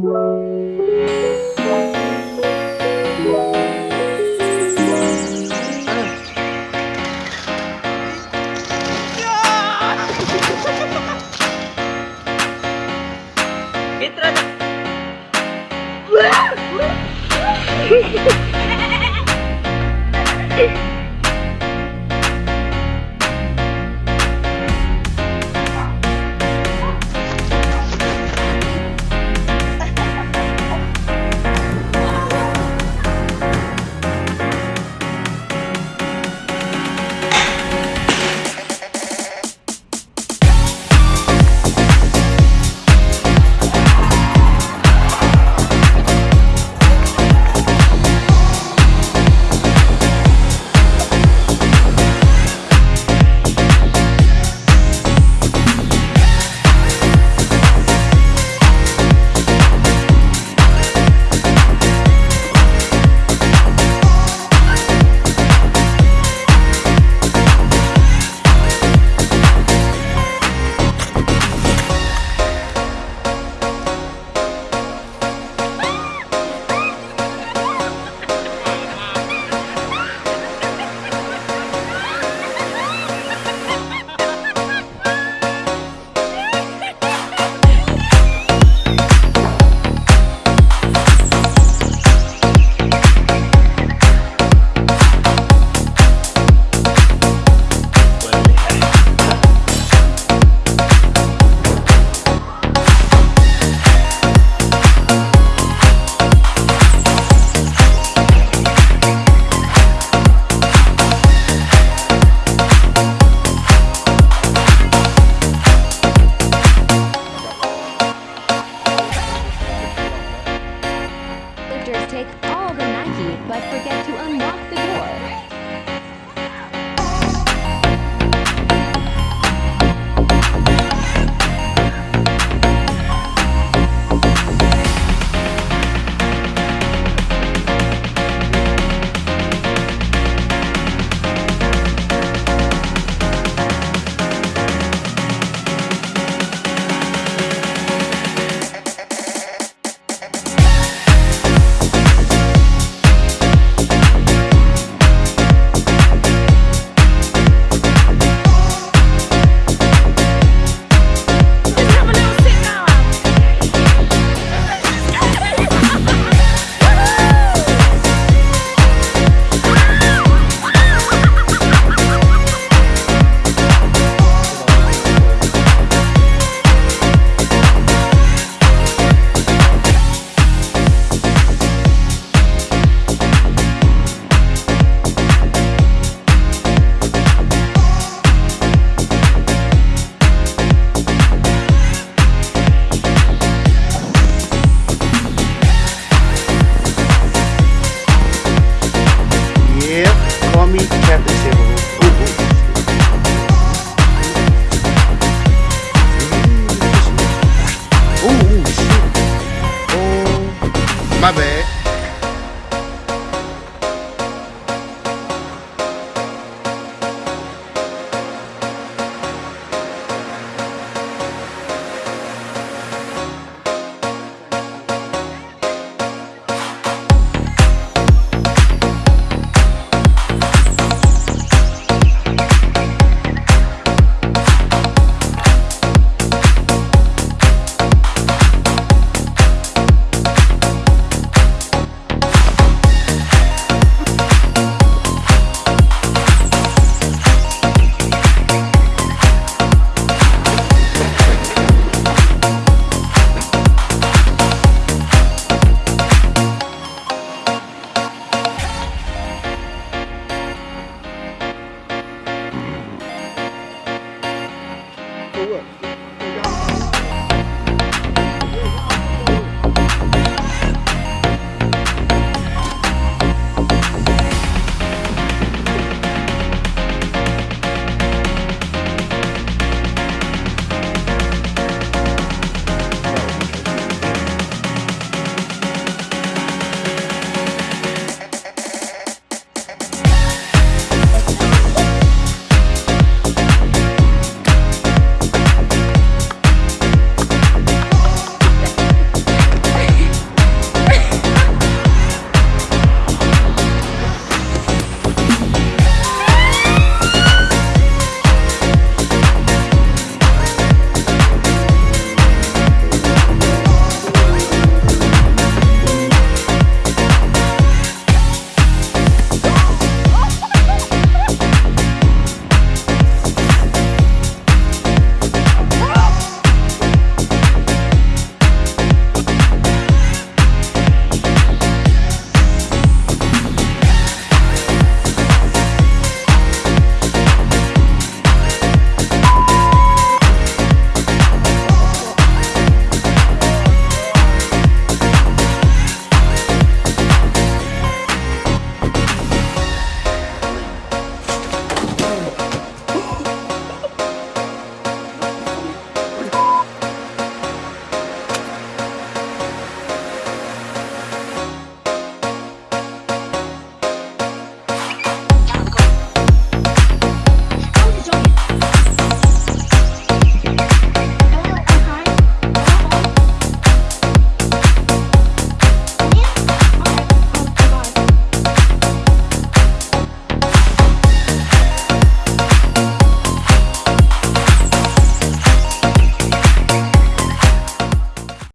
Música characters take all the Nike, but forget to unlock the door.